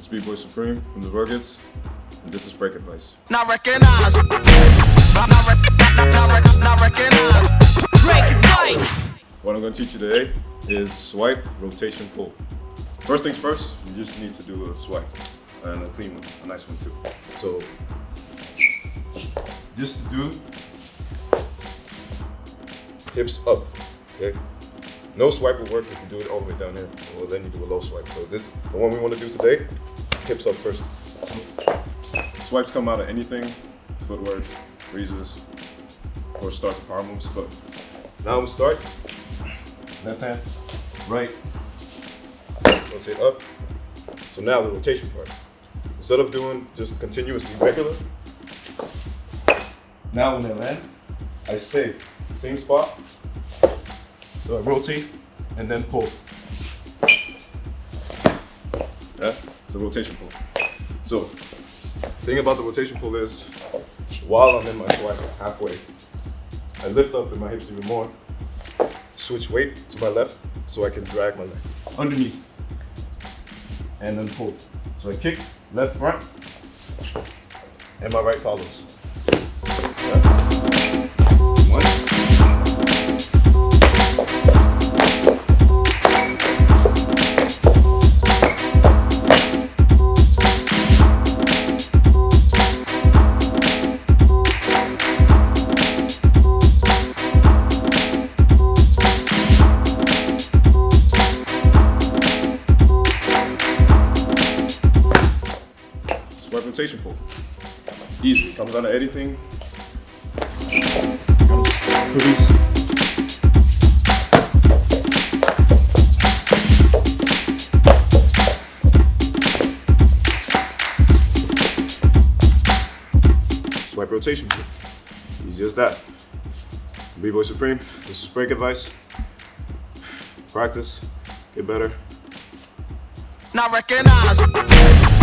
It's B-Boy Supreme from the Ruggeds, and this is Break Advice. Not recognize. Not, not, rec- not, not, rec- not recognize. Break advice. What I'm going to teach you today is swipe, rotation, pull. First things first, you just need to do a swipe, and a clean one, a nice one too. So, just to do hips up, okay? No swipe will work if you do it all the way down here, or then you do a low swipe. So this, the one we want to do today, hips up first. Swipes come out of anything, footwork, freezes, or start the power moves. But now we start. Left hand, right, rotate up. So now the rotation part. Instead of doing just continuously regular, now when I land, I stay same spot. So I rotate and then pull. Yeah, it's a rotation pull. So, thing about the rotation pull is, while I'm in my swipe halfway, I lift up in my hips even more, switch weight to my left so I can drag my leg underneath, and then pull. So I kick left front, and my right follows. Yeah. Swipe rotation pull. Easy. Comes out of anything. Release. Swipe rotation pull. Easy as that. B-Boy Supreme. This is break advice. Practice. Get better. Not recognize.